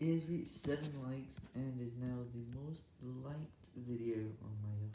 It has reached 7 likes and is now the most liked video on my